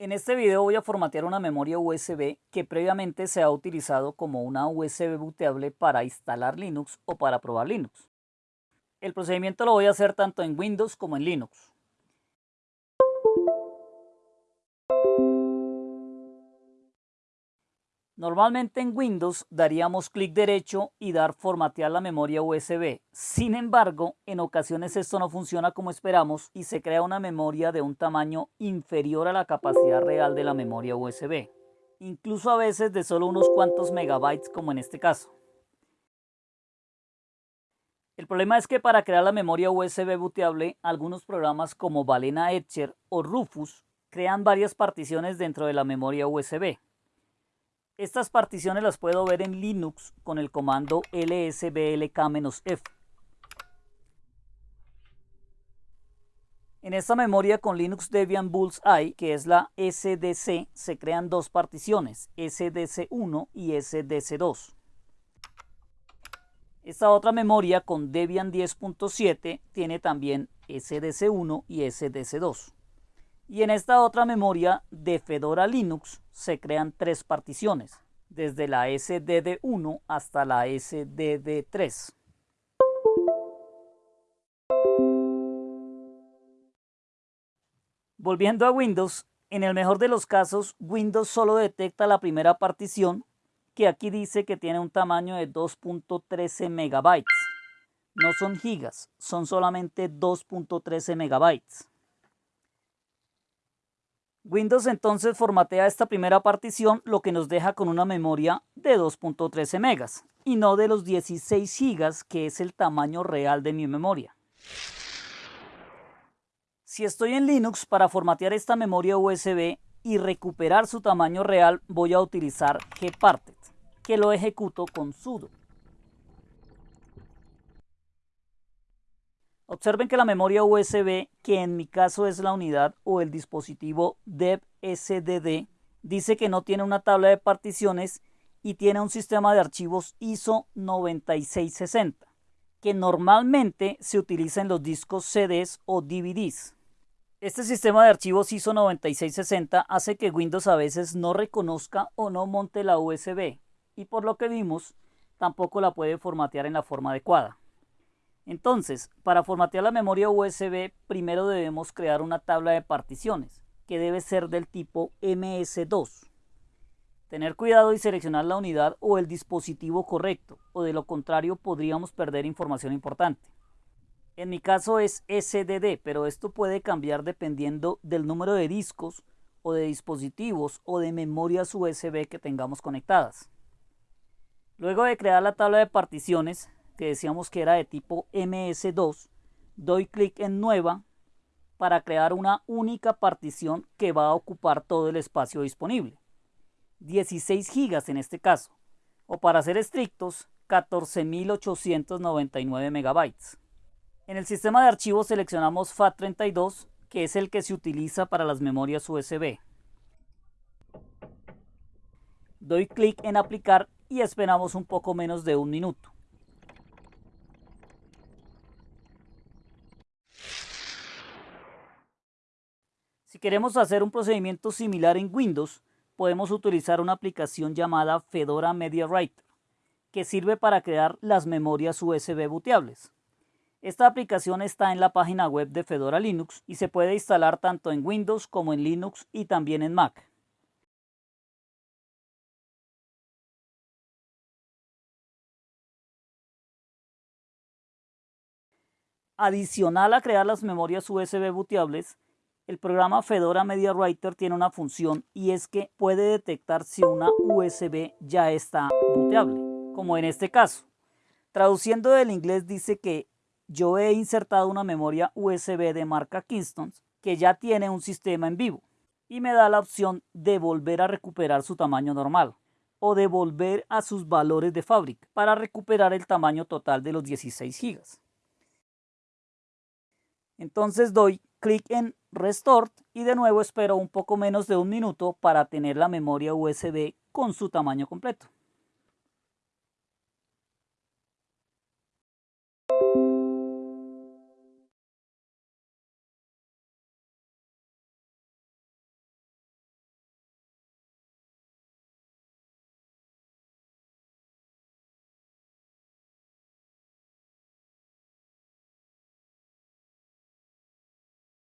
En este video voy a formatear una memoria USB que previamente se ha utilizado como una USB booteable para instalar Linux o para probar Linux. El procedimiento lo voy a hacer tanto en Windows como en Linux. Normalmente en Windows daríamos clic derecho y dar formatear la memoria USB. Sin embargo, en ocasiones esto no funciona como esperamos y se crea una memoria de un tamaño inferior a la capacidad real de la memoria USB. Incluso a veces de solo unos cuantos megabytes como en este caso. El problema es que para crear la memoria USB booteable, algunos programas como Balena Etcher o Rufus crean varias particiones dentro de la memoria USB. Estas particiones las puedo ver en Linux con el comando lsblk-f. En esta memoria con Linux Debian Bullseye, que es la SDC, se crean dos particiones, SDC1 y SDC2. Esta otra memoria con Debian 10.7 tiene también SDC1 y SDC2. Y en esta otra memoria de Fedora Linux se crean tres particiones, desde la SDD1 hasta la SDD3. Volviendo a Windows, en el mejor de los casos, Windows solo detecta la primera partición, que aquí dice que tiene un tamaño de 2.13 megabytes. No son gigas, son solamente 2.13 megabytes. Windows entonces formatea esta primera partición, lo que nos deja con una memoria de 2.13 megas y no de los 16 gigas que es el tamaño real de mi memoria. Si estoy en Linux para formatear esta memoria USB y recuperar su tamaño real, voy a utilizar gparted, que lo ejecuto con sudo. Observen que la memoria USB, que en mi caso es la unidad o el dispositivo DEV-SDD, dice que no tiene una tabla de particiones y tiene un sistema de archivos ISO 9660, que normalmente se utiliza en los discos CDs o DVDs. Este sistema de archivos ISO 9660 hace que Windows a veces no reconozca o no monte la USB y por lo que vimos tampoco la puede formatear en la forma adecuada. Entonces, para formatear la memoria USB, primero debemos crear una tabla de particiones, que debe ser del tipo MS2. Tener cuidado y seleccionar la unidad o el dispositivo correcto, o de lo contrario podríamos perder información importante. En mi caso es SDD, pero esto puede cambiar dependiendo del número de discos o de dispositivos o de memorias USB que tengamos conectadas. Luego de crear la tabla de particiones, que decíamos que era de tipo MS2, doy clic en Nueva para crear una única partición que va a ocupar todo el espacio disponible. 16 gigas en este caso, o para ser estrictos, 14.899 megabytes. En el sistema de archivos seleccionamos FAT32, que es el que se utiliza para las memorias USB. Doy clic en aplicar y esperamos un poco menos de un minuto. Si queremos hacer un procedimiento similar en Windows, podemos utilizar una aplicación llamada Fedora Media Writer, que sirve para crear las memorias USB booteables. Esta aplicación está en la página web de Fedora Linux y se puede instalar tanto en Windows como en Linux y también en Mac. Adicional a crear las memorias USB booteables, el programa Fedora Media Writer tiene una función y es que puede detectar si una USB ya está booteable, como en este caso. Traduciendo del inglés dice que yo he insertado una memoria USB de marca Kingston que ya tiene un sistema en vivo y me da la opción de volver a recuperar su tamaño normal o de volver a sus valores de fábrica para recuperar el tamaño total de los 16 GB. Entonces doy clic en Restore y de nuevo espero un poco menos de un minuto para tener la memoria USB con su tamaño completo.